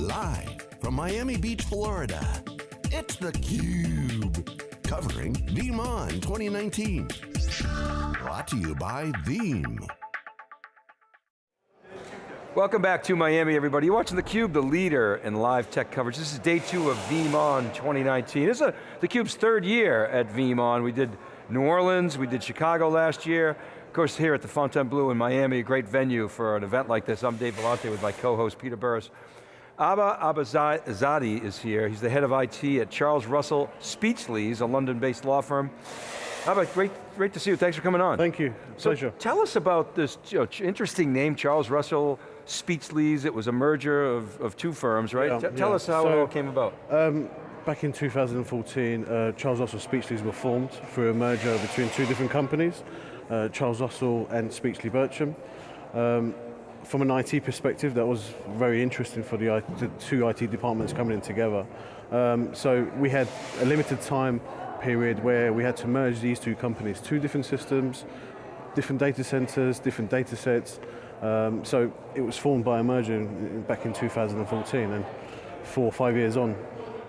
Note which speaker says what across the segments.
Speaker 1: Live from Miami Beach, Florida, it's theCUBE. Covering VeeamON 2019. Brought to you by Veeam.
Speaker 2: Welcome back to Miami, everybody. You're watching theCUBE, the leader in live tech coverage. This is day two of VeeamON 2019. This is theCUBE's third year at VeeamON. We did New Orleans, we did Chicago last year. Of course, here at the Fontainebleau in Miami, a great venue for an event like this. I'm Dave Vellante with my co-host, Peter Burris. Abba Abbazadi is here. He's the head of IT at Charles Russell Speechlys, a London-based law firm. Abba, great, great to see you. Thanks for coming on.
Speaker 3: Thank you,
Speaker 2: so
Speaker 3: pleasure.
Speaker 2: Tell us about this you know, interesting name, Charles Russell Speechlys. It was a merger of, of two firms, right?
Speaker 3: Yeah,
Speaker 2: tell
Speaker 3: yeah.
Speaker 2: us how
Speaker 3: so,
Speaker 2: it all came about.
Speaker 3: Um, back in 2014, uh, Charles Russell Speechlys were formed through a merger between two different companies, uh, Charles Russell and Speechley Bircham. Um, from an IT perspective, that was very interesting for the, the two IT departments coming in together. Um, so we had a limited time period where we had to merge these two companies, two different systems, different data centers, different data sets. Um, so it was formed by a merger back in 2014 and four or five years on,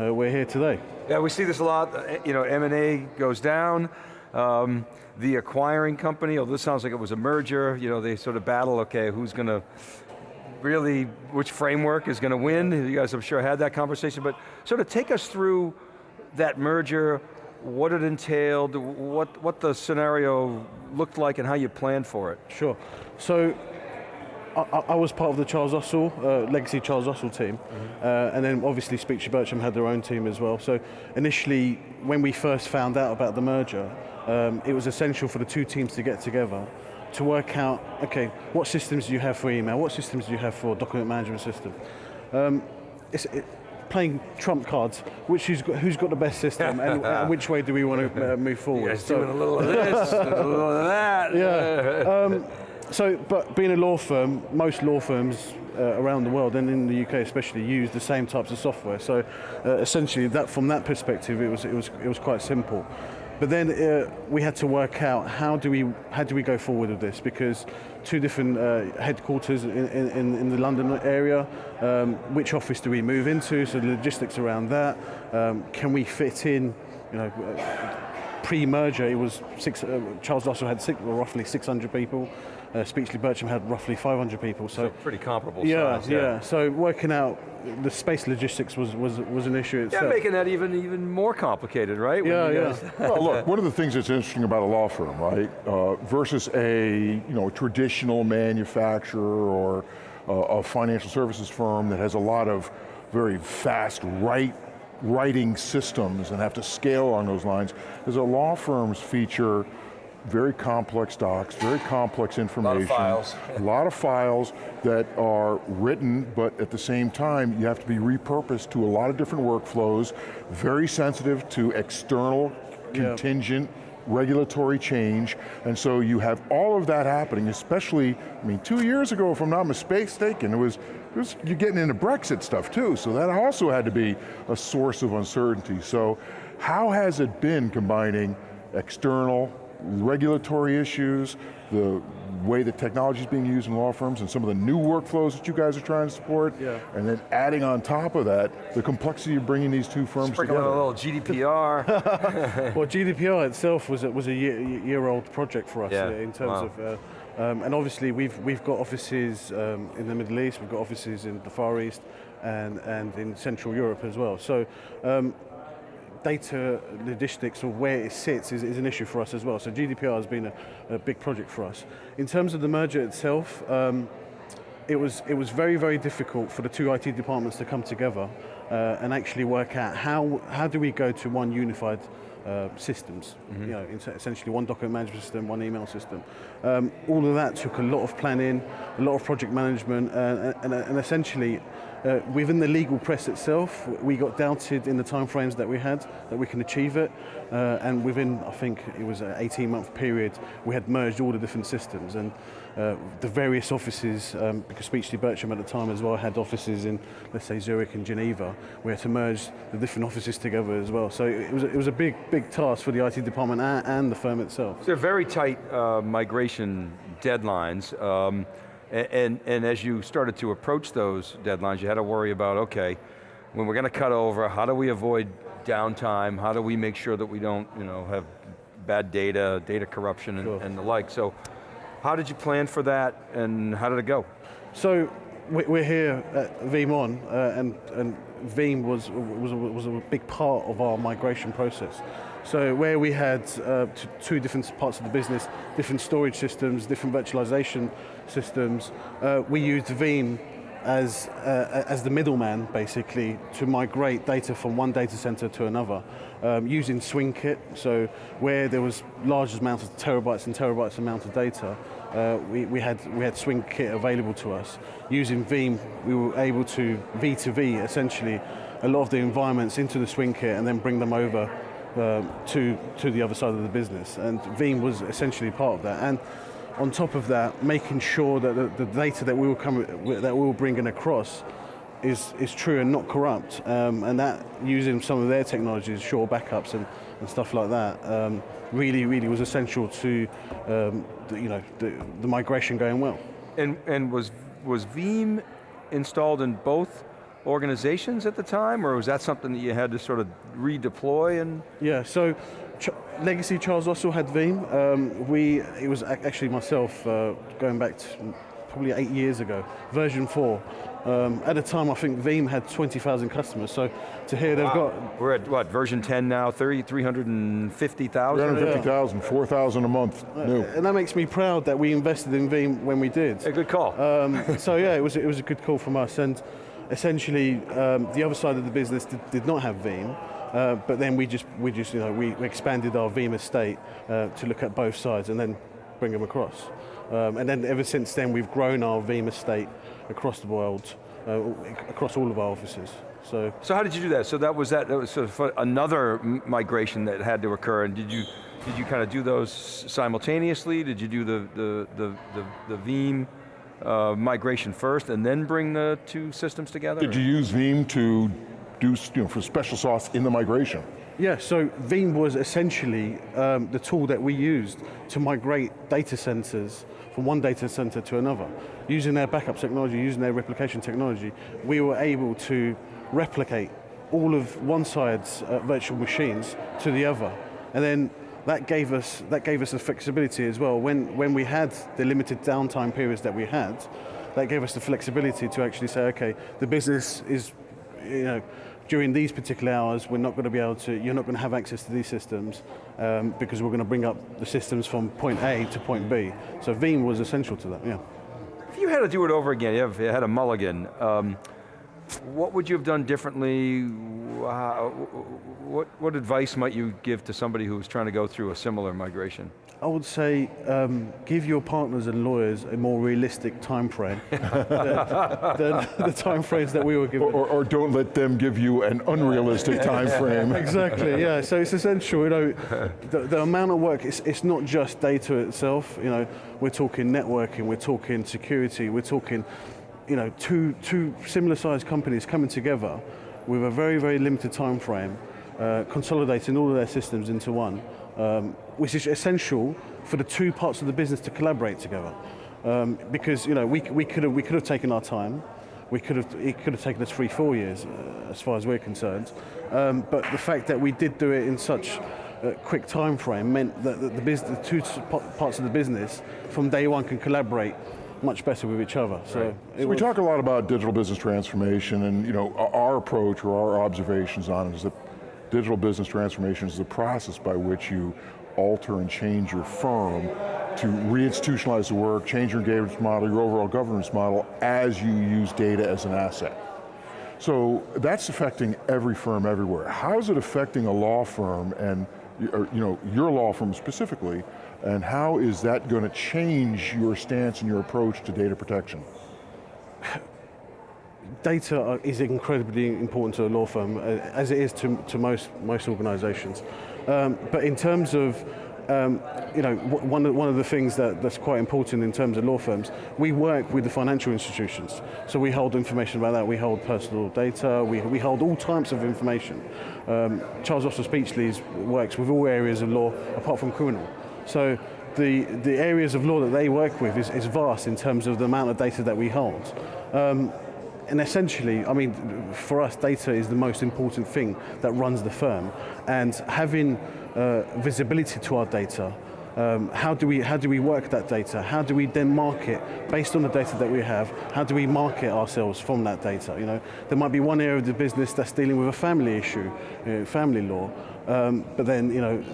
Speaker 3: uh, we're here today.
Speaker 2: Yeah, we see this a lot, you know, M&A goes down, um, the acquiring company, although this sounds like it was a merger, you know, they sort of battle, okay, who's going to really, which framework is going to win? You guys, I'm sure, had that conversation, but sort of take us through that merger, what it entailed, what, what the scenario looked like and how you planned for it.
Speaker 3: Sure. So I, I, was part of the Charles Russell, uh, legacy Charles Russell team, mm -hmm. uh, and then obviously Speechley Bircham had their own team as well. So initially, when we first found out about the merger, um, it was essential for the two teams to get together to work out, okay, what systems do you have for email, what systems do you have for document management system. Um, it's, it, playing trump cards, which who's got, who's got the best system, and, and, which way do we want to uh, move forward?
Speaker 2: Yes, so, doing a little of this, a little of that.
Speaker 3: Yeah. Um, so, but being a law firm, most law firms uh, around the world and in the UK especially use the same types of software. So, uh, essentially, that from that perspective, it was it was it was quite simple. But then uh, we had to work out how do we how do we go forward with this because two different uh, headquarters in, in, in, the London area. Um, which office do we move into? So the logistics around that. Um, can we fit in? You know, uh, pre-merger, it was six. Uh, Charles Russell had six, well, roughly 600 people. Uh, Speechley Bircham had roughly 500 people. So,
Speaker 2: so pretty comparable
Speaker 3: yeah,
Speaker 2: size.
Speaker 3: Yeah, yeah. So working out the space logistics was was was an issue itself.
Speaker 2: Yeah, making that even even more complicated, right?
Speaker 3: Yeah, yeah.
Speaker 4: well, look, one of the things that's interesting about a law firm, right, uh, versus a you know traditional manufacturer or uh, a financial services firm that has a lot of very fast right writing systems and have to scale along those lines, is a law firms feature very complex docs, very complex information.
Speaker 2: A lot of files.
Speaker 4: a lot of files that are written, but at the same time, you have to be repurposed to a lot of different workflows, very sensitive to external, contingent, regulatory change, and so you have all of that happening, especially, I mean, two years ago, if I'm not mistaken, it was, it was you're getting into Brexit stuff too, so that also had to be a source of uncertainty. So how has it been combining external, regulatory issues, the way that technology is being used in law firms and some of the new workflows that you guys are trying to support,
Speaker 3: yeah.
Speaker 4: and then adding on top of that, the complexity of bringing these two firms
Speaker 2: Sprinkle
Speaker 4: together.
Speaker 2: a little GDPR.
Speaker 3: well, GDPR itself was a, was a year, year old project for us
Speaker 2: yeah.
Speaker 3: in terms
Speaker 2: wow.
Speaker 3: of, uh, um, and obviously we've, we've got offices um, in the Middle East, we've got offices in the Far East, and, and in Central Europe as well. So um, data logistics or where it sits is, is, an issue for us as well. So GDPR has been a, a big project for us. In terms of the merger itself, um, it was it was very very difficult for the two IT departments to come together uh, and actually work out how how do we go to one unified uh, systems, mm -hmm. you know, essentially one document management system, one email system. Um, all of that took a lot of planning, a lot of project management, uh, and, and, essentially uh, within the legal press itself, we got doubted in the timeframes that we had, that we can achieve it, uh, and within, I think it was an 18 month period, we had merged all the different systems, and uh, the various offices, um, because Speechley Bircham at the time as well had offices in, let's say, Zurich and Geneva, we had to merge the different offices together as well. So it was, it was a big, big task for the IT department and, and the firm itself.
Speaker 2: So very tight uh, migration deadlines. Um, A- And, and as you started to approach those deadlines, you had to worry about, okay, when we're going to cut over, how do we avoid downtime? How do we make sure that we don't you know, have bad data, data corruption and,
Speaker 3: Sure.
Speaker 2: and the like? So how did you plan for that and how did it go?
Speaker 3: So we- we're here at Veeam On, uh, and, and Veeam was, was, was a big part of our migration process. So where we had uh, two different parts of the business, different storage systems, different virtualization systems, uh, we used Veeam as, uh, as the middleman, basically, to migrate data from one data center to another, um, using SwingKit. So where there was large amounts of terabytes and terabytes amount of data, uh, we, we had we had SwingKit available to us. Using Veeam, we were able to V2V essentially a lot of the environments into the SwingKit and then bring them over to to the other side of the business. And Veeam was essentially part of that. And on top of that, making sure that the, the data that we were coming that we were bringing across is is true and not corrupt, um, and that using some of their technologies, SureBackups and, and stuff like that, um, really really was essential to um, the, you know the, the migration going well.
Speaker 2: And, and was, was Veeam installed in both organizations at the time, or was that something that you had to sort of redeploy and?
Speaker 3: Yeah, so Ch- Legacy Charles also had Veeam. Um, we, it was actually myself uh, going back to probably eight years ago, version four. Um, at the time, I think Veeam had 20,000 customers. So to hear they've got
Speaker 2: We're at what, version 10 now, 30, 350,000?
Speaker 4: 350,000, 4,000 a month, new.
Speaker 3: and that makes me proud that we invested in Veeam when we did.
Speaker 2: A good call.
Speaker 3: Um, so yeah, it was it was a good call from us, and essentially um, the other side of the business did, did not have Veeam, uh, but then we just we just you know we, expanded our Veeam estate uh, to look at both sides and then bring them across, um, and then ever since then we've grown our Veeam estate across the world, uh, across all of our offices. So
Speaker 2: So how did you do that? So that was that, that was sort of another migration that had to occur, and did you did you kind of do those simultaneously? Did you do the the the the, the Veeam uh, migration first, and then bring the two systems together?
Speaker 4: Did you use Veeam to do, you know, for special sauce in the migration?
Speaker 3: Yeah, so Veeam was essentially um, the tool that we used to migrate data centers from one data center to another. Using their backup technology, using their replication technology, we were able to replicate all of one side's uh, virtual machines to the other. And then that gave us that gave us the flexibility as well. When when we had the limited downtime periods that we had, that gave us the flexibility to actually say, okay, the business is, you know, during these particular hours, we're not going to be able to, you're not going to have access to these systems um, because we're going to bring up the systems from point A to point B. So Veeam was essential to that, yeah.
Speaker 2: If you had to do it over again, you, you had a mulligan, um, what would you have done differently? How, what, what advice might you give to somebody who's trying to go through a similar migration?
Speaker 3: I would say um, give your partners and lawyers a more realistic time frame than, than the time frames that we were given.
Speaker 4: Or, or don't let them give you an unrealistic time frame.
Speaker 3: exactly, yeah. So it's essential, you know, the, the amount of work, it's, it's not just data itself, you know, we're talking networking, we're talking security, we're talking, you know, two, two similar sized companies coming together with a very, very limited time frame, uh, consolidating all of their systems into one, um, which is essential for the two parts of the business to collaborate together. Um, because, you know, we, we, could have, we could have taken our time, we could have, it could have taken us three, four years, uh, as far as we're concerned. Um, but the fact that we did do it in such a quick time frame meant that the, the, business, the two parts of the business from day one can collaborate much better with each other. So, it
Speaker 4: So we talk a lot about digital business transformation and you know, our- our approach or our observations on it is that digital business transformation is the process by which you alter and change your firm to reinstitutionalize the work, change your engagement model, your overall governance model as you use data as an asset. So that's affecting every firm everywhere. How is it affecting a law firm and or, you know, your law firm specifically, and how is that going to change your stance and your approach to data protection?
Speaker 3: data is incredibly important to a law firm, uh, as it is to, to most, most organizations. Um, but in terms of um, you know, one of, one of the things that, that's quite important in terms of law firms, we work with the financial institutions. So we hold information about that. We hold personal data. We, we hold all types of information. Um, Charles Russell Speechlys works with all areas of law apart from criminal. So the, the areas of law that they work with is, is vast in terms of the amount of data that we hold. Um, and essentially, I mean, for us, data is the most important thing that runs the firm. And having uh, visibility to our data, um, how, do we, how do we work that data? How do we then market, based on the data that we have, how do we market ourselves from that data? You know, there might be one area of the business that's dealing with a family issue, you know, family law, um, but then, you know,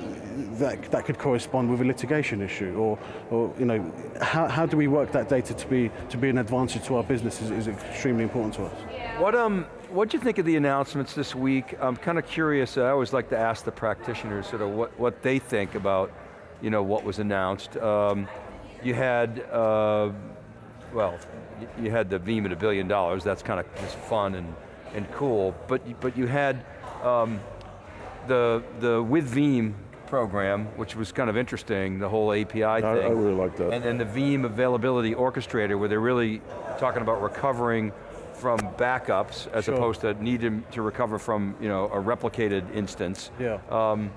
Speaker 3: that, that could correspond with a litigation issue, or, or you know, how, how do we work that data to be, to be an advantage to our business is, is extremely important to us.
Speaker 2: What um, what do you think of the announcements this week? I'm kind of curious. I always like to ask the practitioners sort of what what they think about, you know, what was announced. Um, you had, uh, well, you had the Veeam at a billion dollars. That's kind of just fun and and cool. But but you had um, the the with Veeam program, which was kind of interesting, the whole API
Speaker 4: I,
Speaker 2: thing.
Speaker 4: I really like that.
Speaker 2: And then the Veeam Availability Orchestrator, where they're really talking about recovering from backups as
Speaker 3: Sure.
Speaker 2: opposed to needing to recover from you know, a replicated instance.
Speaker 3: Yeah.
Speaker 2: Um,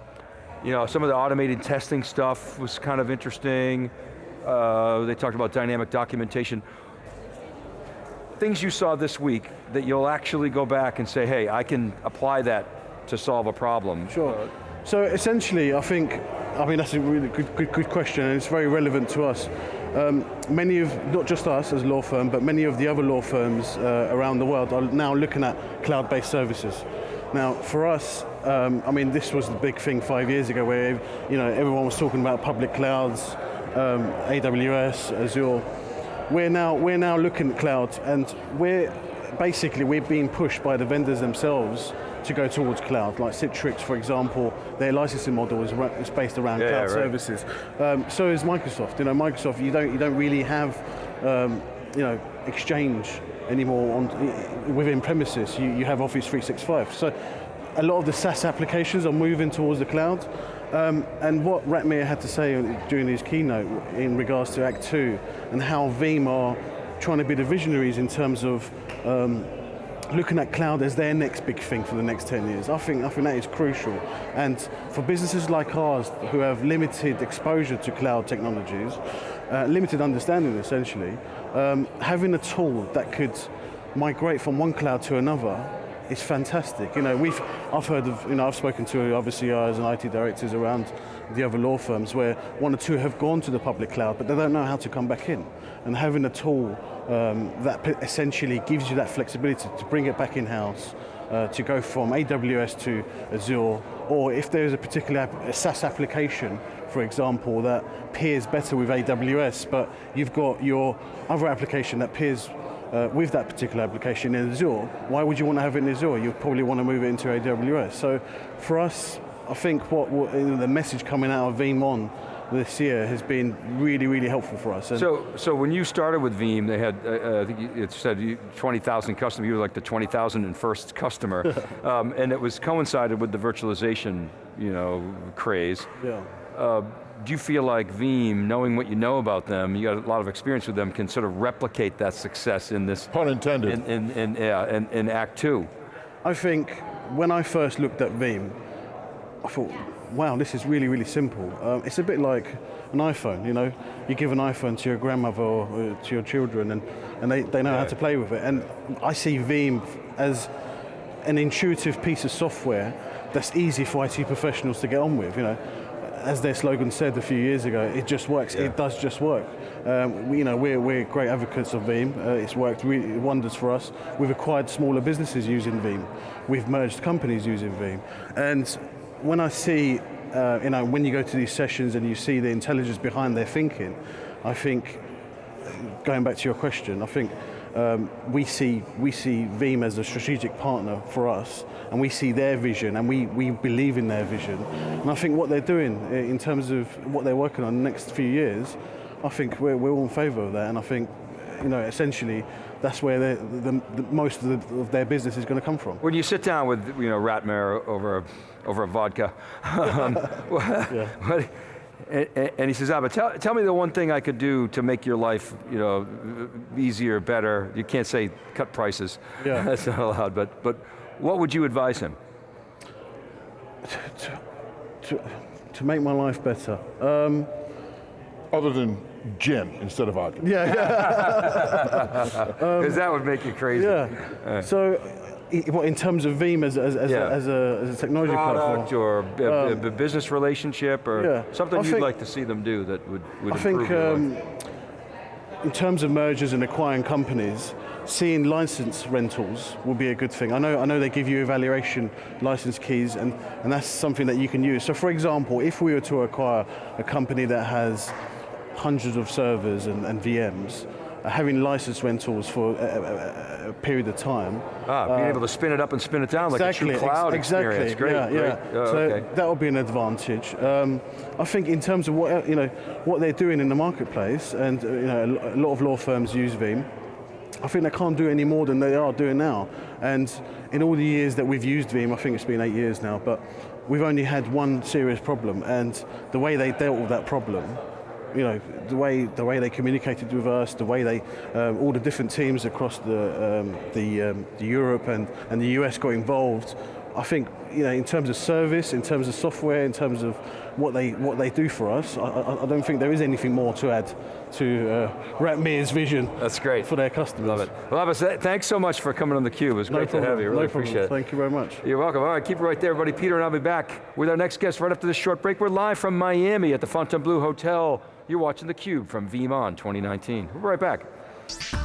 Speaker 2: you know, some of the automated testing stuff was kind of interesting. Uh, they talked about dynamic documentation. Things you saw this week that you'll actually go back and say, hey, I can apply that to solve a problem.
Speaker 3: Sure. So essentially, I think, I mean, that's a really good, good, good question, and it's very relevant to us. Um, many of, not just us as law firm, but many of the other law firms uh, around the world are now looking at cloud-based services. Now, for us, um, I mean, this was the big thing five years ago where, you know, everyone was talking about public clouds, um, AWS, Azure. We're now, we're now looking at cloud, and we're, basically, we're being pushed by the vendors themselves to go towards cloud, like Citrix, for example, their licensing model is, is based around
Speaker 2: Yeah,
Speaker 3: cloud
Speaker 2: right.
Speaker 3: services. Um, so is Microsoft. You know, Microsoft, you don't, you don't really have, um, you know, Exchange anymore on, within premises. You, you have Office 365. So a lot of the SaaS applications are moving towards the cloud. Um, and what Ratmir had to say during his keynote in regards to Act 2 and how Veeam are trying to be the visionaries in terms of um, looking at cloud as their next big thing for the next 10 years. I think, I think that is crucial. And for businesses like ours who have limited exposure to cloud technologies, uh, limited understanding essentially, um, having a tool that could migrate from one cloud to another is fantastic. You know, we've, I've heard of, you know, I've spoken to other CIOs and IT directors around the other law firms where one or two have gone to the public cloud, but they don't know how to come back in. And having a tool um, that essentially gives you that flexibility to bring it back in-house, uh, to go from AWS to Azure, or if there's a particular a SaaS application, for example, that peers better with AWS, but you've got your other application that peers uh, with that particular application in Azure, why would you want to have it in Azure? You probably want to move it into AWS. So for us, I think what, what you know, the message coming out of VeeamON this year has been really, really helpful for us. And
Speaker 2: So, so when you started with Veeam, they had, uh, uh, I think it said 20,000 customers, you were like the 20,001st customer, um, and it was coincided with the virtualization, you know, craze.
Speaker 3: yeah.
Speaker 2: Uh, do you feel like Veeam, knowing what you know about them, you got a lot of experience with them, can sort of replicate that success in this,
Speaker 4: Pun intended.
Speaker 2: in, in, in, yeah, in, in Act Two?
Speaker 3: I think when I first looked at Veeam, I thought, wow, this is really, really simple. Um, it's a bit like an iPhone, you know? You give an iPhone to your grandmother or uh, to your children and, and they, they know how to play with it. And I see Veeam as an intuitive piece of software that's easy for IT professionals to get on with, you know? As their slogan said a few years ago, it just works,
Speaker 2: Yeah.
Speaker 3: it does just work. Um, we, you know, we're, we're great advocates of Veeam. Uh, it's worked really wonders for us. We've acquired smaller businesses using Veeam. We've merged companies using Veeam. And when I see, uh, you know, when you go to these sessions and you see the intelligence behind their thinking, I think, going back to your question, I think um, we see we see Veeam as a strategic partner for us, and we see their vision, and we, we believe in their vision. And I think what they're doing uh, in terms of what they're working on the next few years, I think we're, we're all in favour of that, and I think, you know, essentially, that's where the, the, the most of, the, of their business is going to come from.
Speaker 2: When you sit down with, you know, Ratmir over a, over a vodka, um, what- and, and he says, ah, but tell, tell me the one thing I could do to make your life, you know, easier, better. You can't say cut prices.
Speaker 3: Yeah.
Speaker 2: That's not allowed, but, but what would you advise him?
Speaker 3: to, to make my life better. Um,
Speaker 4: other than gin instead of vodka.
Speaker 3: Yeah, yeah,
Speaker 2: Because that would make you crazy.
Speaker 3: yeah. So, i- what, in terms of Veeam as, as, as,
Speaker 2: Yeah.
Speaker 3: a, as, a, as a technology
Speaker 2: Product
Speaker 3: platform,
Speaker 2: or b- b- business relationship or
Speaker 3: yeah.
Speaker 2: something
Speaker 3: I
Speaker 2: you'd
Speaker 3: think-
Speaker 2: like to see them do that would, would
Speaker 3: I
Speaker 2: improve
Speaker 3: think um, in terms of mergers and acquiring companies, seeing license rentals will be a good thing. I know, I know they give you evaluation license keys and, and that's something that you can use. So for example, if we were to acquire a company that has hundreds of servers and, and VMs, having license rentals for a, a- a- period of time
Speaker 2: Ah, being able to spin it up and spin it down like a true
Speaker 3: ex-
Speaker 2: cloud
Speaker 3: exactly.
Speaker 2: experience. Great,
Speaker 3: yeah,
Speaker 2: great.
Speaker 3: yeah.
Speaker 2: Oh,
Speaker 3: so
Speaker 2: okay.
Speaker 3: that would be an advantage. Um, I think in terms of what you know, what they're doing in the marketplace, and uh, you know, a a lot of law firms use Veeam. I think they can't do any more than they are doing now. And in all the years that we've used Veeam, I think it's been eight years now, but we've only had one serious problem, and the way they dealt with that problem you know, the way the way they communicated with us, the way they, um, all the different teams across the um, the, um, the Europe and, and the US got involved. I think you know, in terms of service, in terms of software, in terms of what they what they do for us, I, I, I don't think there is anything more to add to uh, Ratmir's vision.
Speaker 2: That's great.
Speaker 3: for their customers.
Speaker 2: Love it. Well, Abbas, thanks so much for coming on theCUBE. It was
Speaker 3: No
Speaker 2: great
Speaker 3: problem.
Speaker 2: to have you. Really
Speaker 3: no problem.
Speaker 2: appreciate it.
Speaker 3: Thank you very much.
Speaker 2: You're welcome. All right, keep it right there, everybody. Peter and I'll be back with our next guest right after this short break. We're live from Miami at the Fontainebleau Hotel. You're watching theCUBE from VeeamON 2019. We'll be right back.